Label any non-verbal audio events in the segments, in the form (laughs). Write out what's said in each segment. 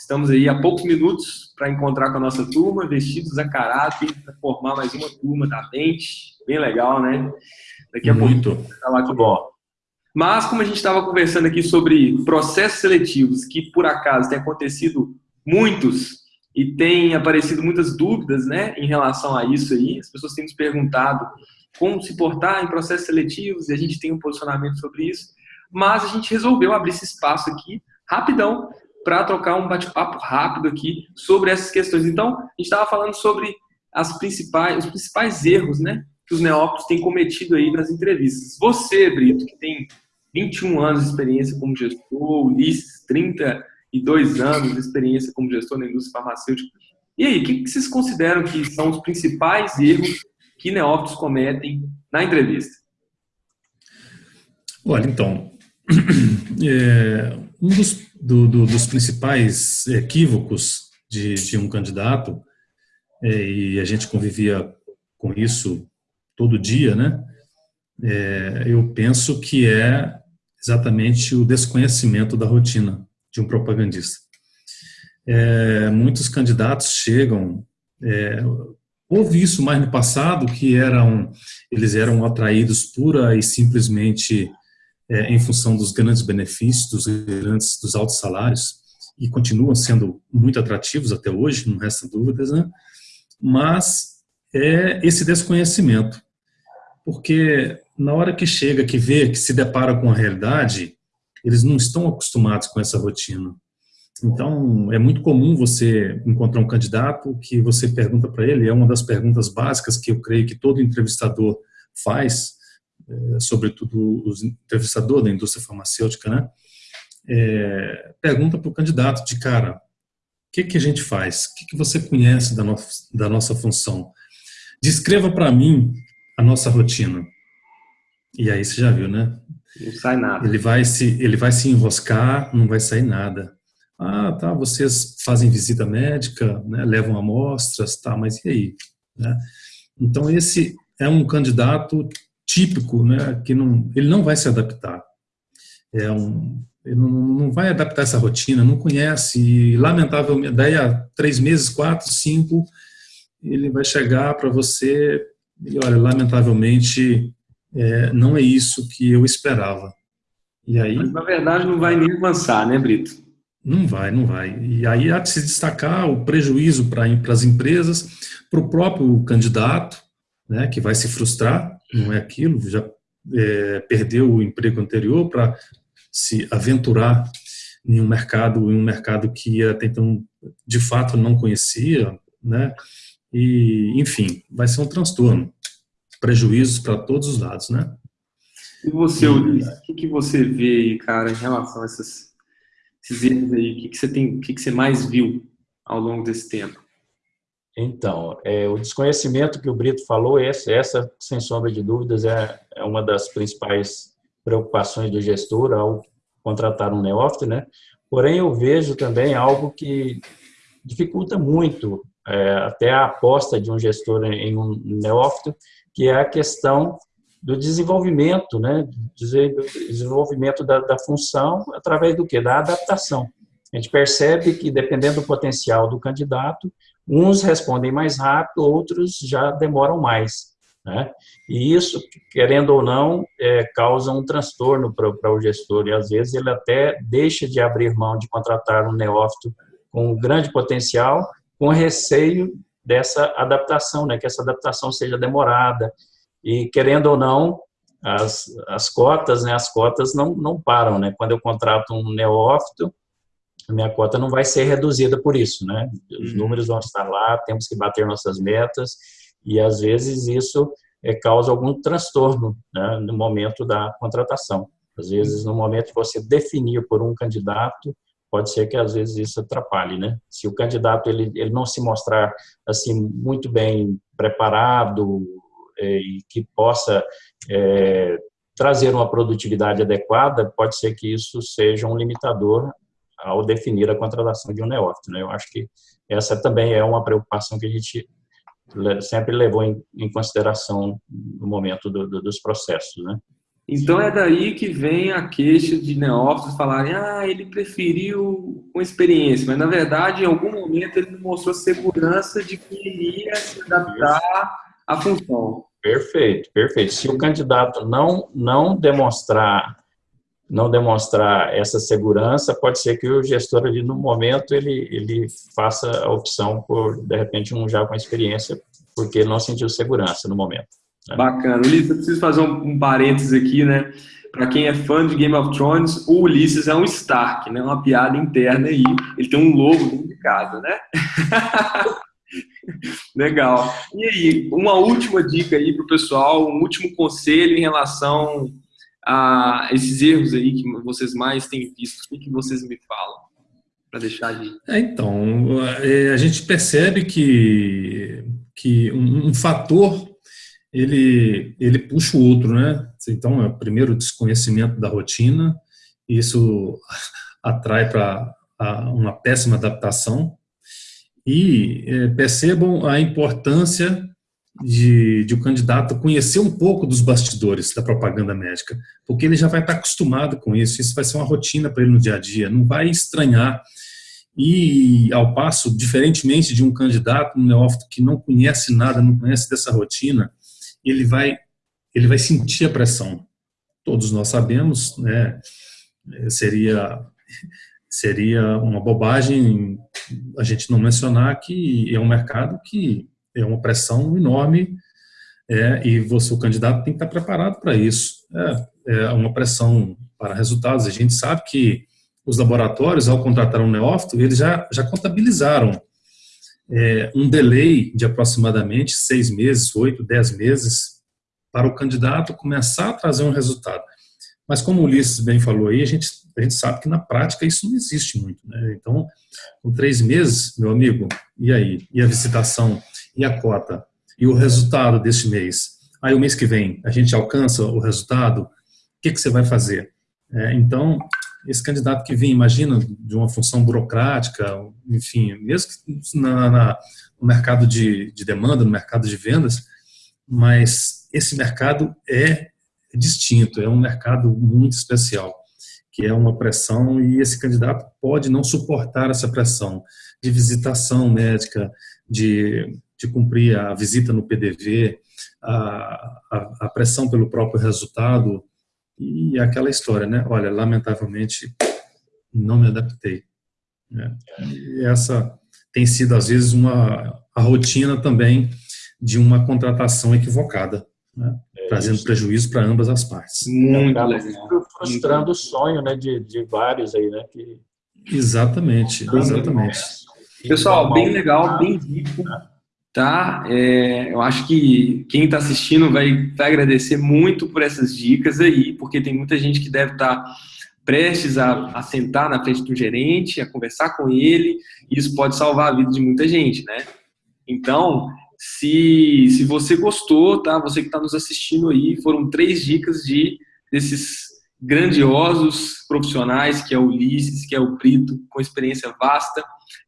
estamos aí há poucos minutos para encontrar com a nossa turma, vestidos a caráter, para formar mais uma turma da mente. Bem legal, né? Daqui a Muito. pouco. Tá lá, bom. Mas, como a gente estava conversando aqui sobre processos seletivos, que por acaso tem acontecido muitos e tem aparecido muitas dúvidas né, em relação a isso aí, as pessoas têm nos perguntado como se portar em processos seletivos e a gente tem um posicionamento sobre isso, mas a gente resolveu abrir esse espaço aqui, rapidão, para trocar um bate-papo rápido aqui sobre essas questões. Então, a gente estava falando sobre as principais, os principais erros né, que os neófitos têm cometido aí nas entrevistas. Você, Brito, que tem 21 anos de experiência como gestor, Ulisses, 32 anos de experiência como gestor na indústria farmacêutica. E aí, o que, vocês consideram que são os principais erros que neófitos cometem na entrevista? Olha, então, (clears throat) é, um dos, do, do, dos principais equívocos de, de um candidato, é, e a gente convivia com isso todo dia, né? É, eu penso que é exatamente o desconhecimento da rotina de um propagandista. É, muitos candidatos chegam, é, houve isso mais no passado, que eram, eles eram atraídos pura e simplesmente é, em função dos grandes benefícios, dos grandes, dos altos salários, e continuam sendo muito atrativos até hoje, não resta dúvidas, né? Mas é esse desconhecimento, porque na hora que chega, que vê, que se depara com a realidade, eles não estão acostumados com essa rotina. Então, é muito comum você encontrar um candidato que você pergunta para ele, é uma das perguntas básicas que eu creio que todo entrevistador faz, sobretudo os entrevistadores da indústria farmacêutica, né? É, pergunta para o candidato de cara, o que, que a gente faz? O que, que você conhece da, no, da nossa função? Descreva para mim a nossa rotina. E aí você já viu, né? Não sai nada. Ele vai se, ele vai se enroscar, não vai sair nada. Ah, tá, vocês fazem visita médica, né, levam amostras, tá, mas e aí? Né? Então esse é um candidato típico, né, que não, ele não vai se adaptar. É um, ele não, não vai adaptar essa rotina, não conhece, e lamentavelmente, daí a três meses, quatro, cinco, ele vai chegar para você e olha, lamentavelmente, é, não é isso que eu esperava. E aí, Mas, na verdade, não vai nem avançar, né, Brito? Não vai, não vai. E aí há de se destacar o prejuízo para as empresas, para o próprio candidato, né, que vai se frustrar, não é aquilo, já é, perdeu o emprego anterior para se aventurar em um mercado, em um mercado que até então de fato não conhecia, né? E enfim, vai ser um transtorno prejuízos para todos os lados, né? E você, Ulisses, o que, que você vê aí, cara, em relação a essas, esses erros aí? O que, que você tem, o que, que você mais viu ao longo desse tempo? Então, é, o desconhecimento que o Brito falou, essa, essa sem sombra de dúvidas, é, é uma das principais preocupações do gestor ao contratar um neófito, né? Porém, eu vejo também algo que dificulta muito é, até a aposta de um gestor em um neófito, que é a questão do desenvolvimento, né? desenvolvimento da, da função através do que? Da adaptação. A gente percebe que, dependendo do potencial do candidato, uns respondem mais rápido, outros já demoram mais. Né? E isso, querendo ou não, é, causa um transtorno para o gestor, e às vezes ele até deixa de abrir mão de contratar um neófito com grande potencial, com receio dessa adaptação, né, que essa adaptação seja demorada, e querendo ou não, as, as cotas, né, as cotas não, não param, né, quando eu contrato um neófito, a minha cota não vai ser reduzida por isso, né, os uhum. números vão estar lá, temos que bater nossas metas, e às vezes isso é, causa algum transtorno né, no momento da contratação. Às vezes, no momento que você definir por um candidato, pode ser que às vezes isso atrapalhe, né? Se o candidato ele, ele não se mostrar assim muito bem preparado é, e que possa é, trazer uma produtividade adequada, pode ser que isso seja um limitador ao definir a contratação de um neófito, né? Eu acho que essa também é uma preocupação que a gente sempre levou em, em consideração no momento do, do, dos processos, né? Então é daí que vem a queixa de neófitos falarem, ah, ele preferiu com experiência, mas na verdade em algum momento ele mostrou segurança de que iria se adaptar à função. Perfeito, perfeito. Se o candidato não, não demonstrar não demonstrar essa segurança, pode ser que o gestor ali no momento ele, ele faça a opção por, de repente, um já com experiência, porque ele não sentiu segurança no momento. Né? Bacana. Ulisses, eu preciso fazer um, um parênteses aqui, né? Para quem é fã de Game of Thrones, o Ulisses é um Stark, né? Uma piada interna aí. Ele tem um lobo casa, né? (laughs) Legal. E aí, uma última dica aí para o pessoal, um último conselho em relação a esses erros aí que vocês mais têm visto? O que vocês me falam? Para deixar ali. É, então, é, a gente percebe que, que um, um, fator ele, ele puxa o outro, né? Então, é o primeiro desconhecimento da rotina, isso (laughs) atrai para uma péssima adaptação. E é, percebam a importância de, de o candidato conhecer um pouco dos bastidores da propaganda médica, porque ele já vai estar acostumado com isso, isso vai ser uma rotina para ele no dia a dia, não vai estranhar. E, ao passo, diferentemente de um candidato, um neófito que não conhece nada, não conhece dessa rotina, ele vai, ele vai sentir a pressão. Todos nós sabemos, né, seria, seria uma bobagem a gente não mencionar que é um mercado que é uma pressão enorme é, e você, o candidato, tem que estar preparado para isso. É, é uma pressão para resultados. A gente sabe que os laboratórios, ao contratar um neófito, eles já, já contabilizaram é, um delay de aproximadamente seis meses, oito, dez meses, para o candidato começar a trazer um resultado. Mas como o Ulisses bem falou aí, a gente, a gente sabe que na prática isso não existe muito. Né? Então, com três meses, meu amigo, e aí? E a visitação? E a cota e o resultado deste mês. Aí o mês que vem a gente alcança o resultado, o que, que você vai fazer? É, então, esse candidato que vem, imagina, de uma função burocrática, enfim, mesmo na, na, no mercado de, de demanda, no mercado de vendas, mas esse mercado é distinto, é um mercado muito especial, que é uma pressão e esse candidato pode não suportar essa pressão de visitação médica, de de cumprir a visita no PDV, a, a, a pressão pelo próprio resultado e aquela história, né? Olha, lamentavelmente não me adaptei. Né? E essa tem sido às vezes uma a rotina também de uma contratação equivocada, né? é trazendo isso. prejuízo para ambas as partes. Muito legal. Frustrando o sonho, né, de, de vários aí, né? Que... Exatamente, exatamente. Pessoal, bem legal, bem rico tá? É, eu acho que quem está assistindo vai, vai agradecer muito por essas dicas aí, porque tem muita gente que deve estar tá prestes a, a sentar na frente do gerente, a conversar com ele, e isso pode salvar a vida de muita gente, né? Então, se, se você gostou, tá? Você que está nos assistindo aí, foram três dicas de desses grandiosos profissionais, que é o Ulisses, que é o Brito, com experiência vasta.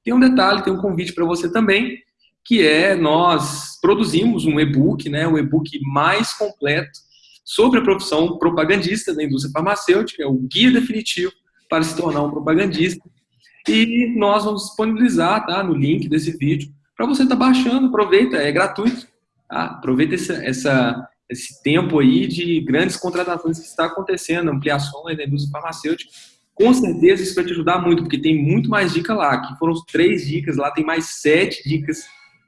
Tem um detalhe, tem um convite para você também, que é nós produzimos um e-book, né, o e-book mais completo sobre a profissão propagandista da indústria farmacêutica, é o guia definitivo para se tornar um propagandista. E nós vamos disponibilizar tá, no link desse vídeo para você estar tá baixando, aproveita, é gratuito. Tá? Aproveita essa, essa, esse tempo aí de grandes contratações que está acontecendo, ampliação da indústria farmacêutica. Com certeza isso vai te ajudar muito, porque tem muito mais dica lá. Aqui foram três dicas, lá tem mais sete dicas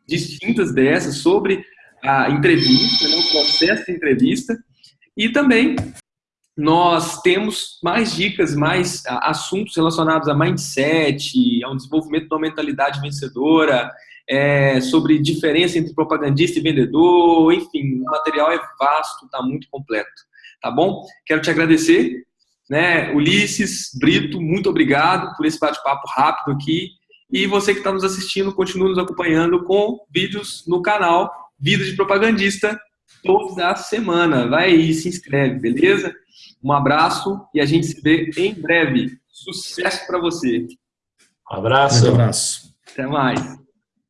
distintas dessas sobre a entrevista, né, o processo de entrevista, e também nós temos mais dicas, mais assuntos relacionados a mindset, a um desenvolvimento de uma mentalidade vencedora, é, sobre diferença entre propagandista e vendedor, enfim, o material é vasto, está muito completo, tá bom? Quero te agradecer, né, Ulisses, Brito, muito obrigado por esse bate-papo rápido aqui, e você que está nos assistindo, continue nos acompanhando com vídeos no canal Vida de Propagandista toda semana. Vai aí, se inscreve, beleza? Um abraço e a gente se vê em breve. Sucesso para você. Um abraço. Um abraço. Até mais.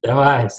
Até mais.